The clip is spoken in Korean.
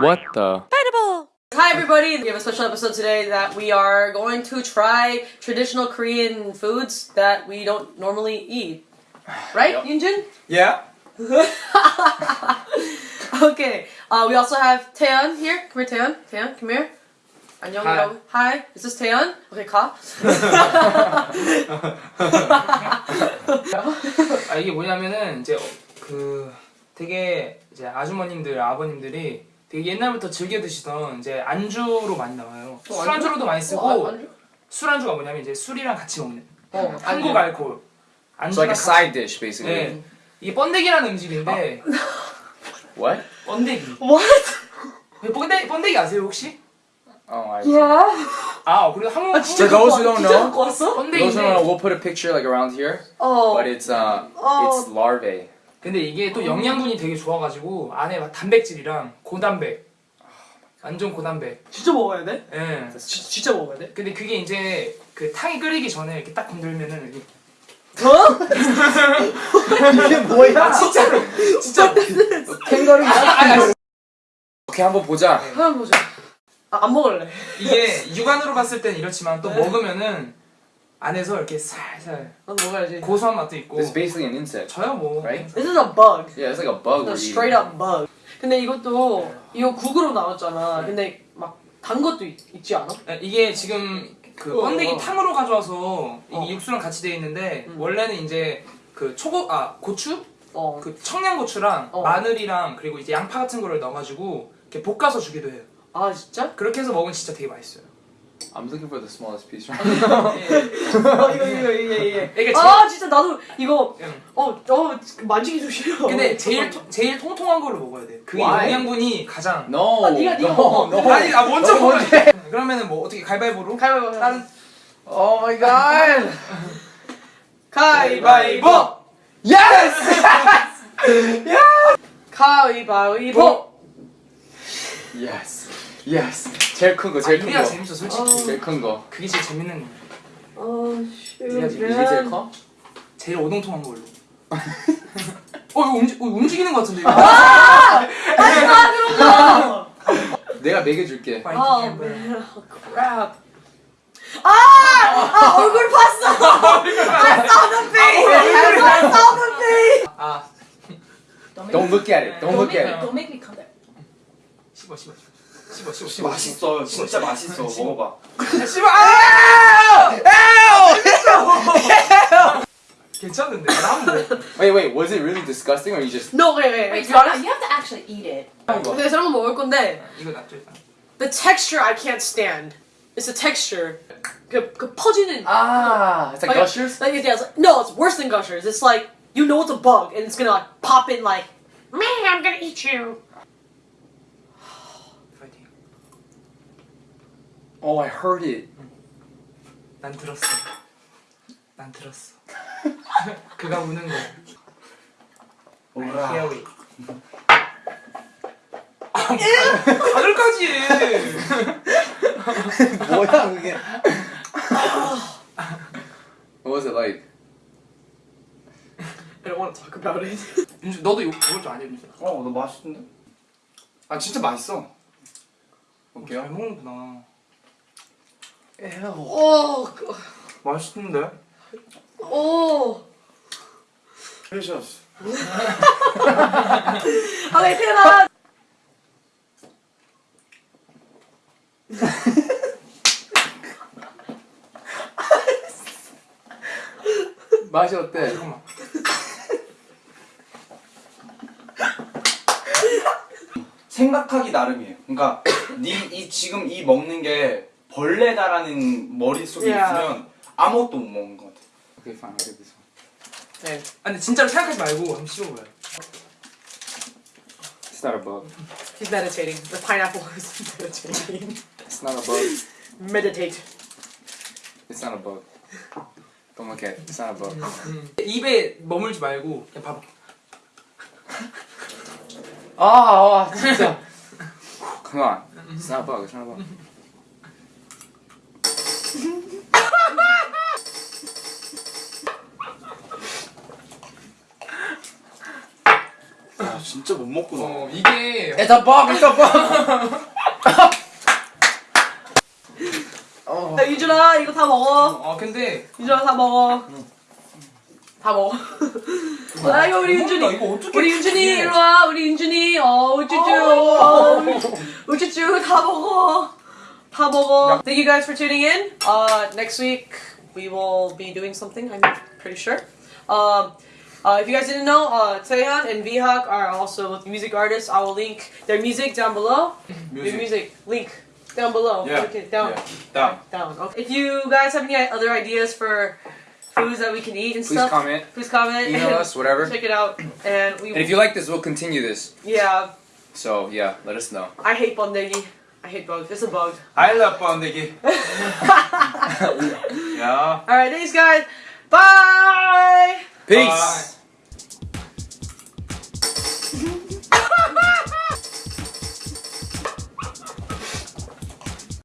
What the? Hi everybody! We have a special episode today that we are going to try traditional Korean foods that we don't normally eat. Right, Yunjin? Yeah. Okay. Uh, we also have Taeyeon here. Come here, Taeyeon. Taeyeon, come here. 안녕이라고. Hi. Is this Taeyeon? Okay, 가. 아 이게 뭐냐면은 이제 어, 그 되게 이제 아주머님들 아버님들이 되게 옛날부터 즐겨 드시던 이제 안주로 많이 나와요. 어, 술안주로도 많이 쓰고 어, 안주? 술안주가 뭐냐면 이제 술이랑 같이 먹는 어, 한국 안주. 알코올. It's like a side dish, basically. 네. 이게 번데기라는 음식인데 What? 번데기. What? 번데 번데기 아세요 혹시? Oh, I. Yeah. 아 그리고 한국 아, 진짜 For those who don't know-? Those who don't know, we'll put a picture like around here, 어. but it's uh, Oh. it's larvae. 근데 이게 또 영양분이 되게 좋아가지고 안에 막 단백질이랑 고단백 완전 고단백 진짜 먹어야 돼? 예. 지, 진짜 먹어야 돼? 근데 그게 이제 그 탕이 끓이기 전에 이렇게 딱 건들면은 이렇게 어? 이게 뭐야? 아 진짜로 진짜 캥거루. 오케이 한번 보자. 한번 보자. 아, 안 먹을래. 이게 육안으로 봤을 때는 이렇지만 또 네. 먹으면은 안에서 이렇게 살살 난 먹어야지. 고소한 맛도 있고 This is basically an insect, 저요 뭐 right? This is a bug. Yeah, it's like a bug. A we're straight eating. up bug. 근데 이것도 이거 국으로 나왔잖아. 근데 막 단 것도 있, 있지 않아? 예, 이게 지금 그 어, 번데기 어. 탕으로 가져와서 이게 어. 육수랑 같이 되어 있는데 음. 원래는 이제 그 초고 아 고추 어. 그 청양고추랑 어. 마늘이랑 그리고 이제 양파 같은 거를 넣어가지고 이렇게 볶아서 주기도 해요. 아 진짜? 그렇게 해서 먹으면 진짜 되게 맛있어요. I'm looking for the smallest piece. 어, 이거 이거 이거 이게 이게 아 진짜 나도 이거 응. 어 어 만지기 좀 싫어. 근데 제일 토- 제일 통통한 거를 먹어야 돼. 그게 Why? 영양분이 가장. No. 아, 네가- 네가 no, 먹어. no. 아니 아 먼저 너 먹어. 그러면은 뭐 어떻게 가위바위보로? 가위바위보. 다른 Oh my god. 가위바위보. Yes. 가위바위보. yes. Yes. 제일 큰 거, 제일 큰 이래야 거. 재밌어 솔직히. 제일 큰 거. 그게 제일 재밌는 거. 어 이게 제일 커? 제일 오동통한 걸로. 어 이거 움직 어, 움직이는 것 같은데 이거. 아 그런 거. 내가 먹여줄게. 아 man. crap. 아! 아 얼굴 봤어. I saw the face. I saw the face. 아 Don't look at it. Don't look at it. Don't make me come there. 씹어 씹어 씹어 씹어 씹어. 맛있어 진짜 맛있어 먹어봐 씹어. 아! 괜찮은데 나한 번. Wait, wait. Was it really disgusting, or you just? No wait wait. Wait, To be so honest, you have to actually eat it. 근데 저런 거 먹을 건데 이거 낫죠 일단. the texture I can't stand. It's the texture. 그, 그 퍼지는. Ah, it's like Okay, gushers. Like, yeah, it's like, no, it's worse than gushers. It's like you know it's a bug and it's gonna like pop in like, man, I'm gonna eat you. Oh, I heard it. 난 들었어. 난 들었어. 그가 우는 거. 오라 we. 아, 다들까지 해. 뭐야 그게? What was it like? I don't want to talk about it. 윤주 너도 이거 먹을 줄 아냐 윤주? 어너 맛있는데? 아 진짜 맛있어 볼게요 잘 먹는구나. Oh, 맛있는데? oh. 헬시어스 Okay, 태연아. 맛이 어때? 잠깐만. 생각하기 나름이에요 그러니까 네 이 지금 이 먹는 게 벌레다라는 머릿속에 Yeah. 있으면 아무것도 못 먹는 것 같아 Okay, fine. I'll get this one. 네. 아 근데 진짜로 생각하지 말고 한번 씹어봐요. It's not a bug. He's meditating. The pineapple is meditating. It's not a bug. Meditate. It's not a bug. Don't look at it. It's not a bug. 입에 머물지 말고 그냥 봐봐. 아, 아 진짜. Come on. It's not a bug. It's not a bug. 아, 진짜 못 먹구나. 어 이게 a bomb. 어. 야, 유준아 이거 다 먹어. 어 근데 유준아 다 먹어. 다 먹어. 아 이거 우리 윤준이. 이거 어떻게 우리 윤준이 일로 와. 우리 윤준이. 어 우쭈쭈. 어, 우쭈쭈 다 먹어. Thank you guys for tuning in. Uh, next week we will be doing something, I'm pretty sure. Um, uh, if you guys didn't know, uh, Taehan and Vihak are also music artists. I will link their music down below. Music. Music. Link. Down below. Yeah. Okay, down. Yeah. Down. Down. Okay. If you guys have any other ideas for foods that we can eat and please stuff. Please comment. Please comment. Email us, whatever. Check it out, and we. And if you like this, we'll continue this. Yeah. So yeah, let us know. I hate bondegi. I hate bugs. It's a bug. I love bondage. yeah. All right, thanks guys. Bye. Peace. Bye.